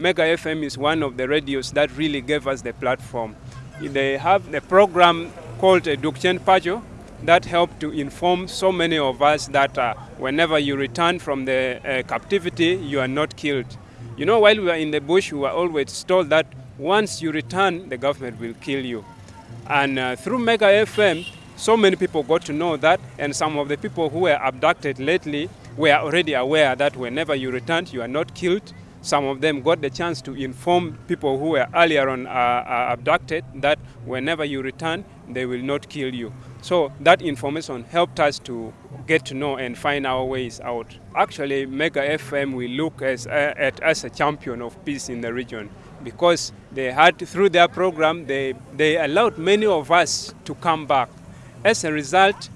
Mega FM is one of the radios that really gave us the platform. They have a program called Dwog Cen Paco that helped to inform so many of us that uh, whenever you return from the uh, captivity, you are not killed. You know, while we were in the bush, we were always told that once you return, the government will kill you. And uh, through Mega FM, so many people got to know that, and some of the people who were abducted lately were already aware that whenever you return, you are not killed. Some of them got the chance to inform people who were earlier on uh, uh, abducted that whenever you return, they will not kill you. So that information helped us to get to know and find our ways out. Actually, Mega FM we look as, uh, at as a champion of peace in the region because they had, through their program, they, they allowed many of us to come back. As a result,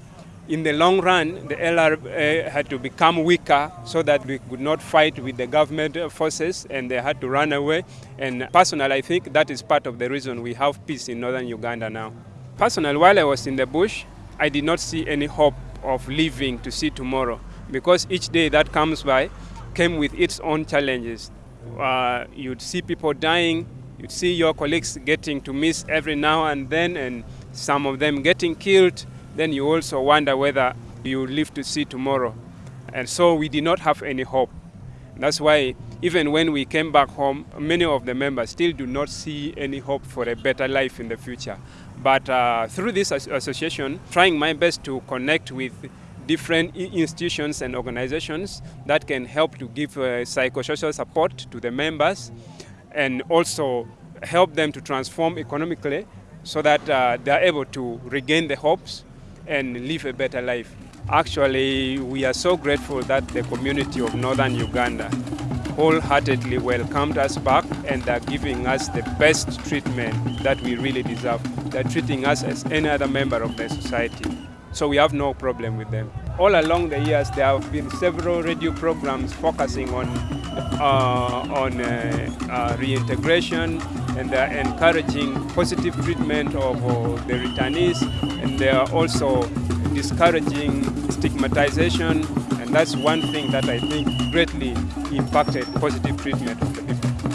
in the long run, the LR uh, had to become weaker so that we could not fight with the government forces and they had to run away. And personally, I think that is part of the reason we have peace in northern Uganda now. Personally, while I was in the bush, I did not see any hope of living to see tomorrow because each day that comes by came with its own challenges. Uh, you'd see people dying, you'd see your colleagues getting to miss every now and then, and some of them getting killed. Then you also wonder whether you live to see tomorrow. And so we did not have any hope. That's why even when we came back home, many of the members still do not see any hope for a better life in the future. But uh, through this association, trying my best to connect with different institutions and organizations that can help to give uh, psychosocial support to the members and also help them to transform economically so that uh, they are able to regain the hopes and live a better life. Actually, we are so grateful that the community of northern Uganda wholeheartedly welcomed us back and are giving us the best treatment that we really deserve. They're treating us as any other member of the society. So we have no problem with them. All along the years, there have been several radio programs focusing on, on uh, uh, reintegration and they're encouraging positive treatment of uh, the returnees and they are also discouraging stigmatization and that's one thing that I think greatly impacted positive treatment of the people.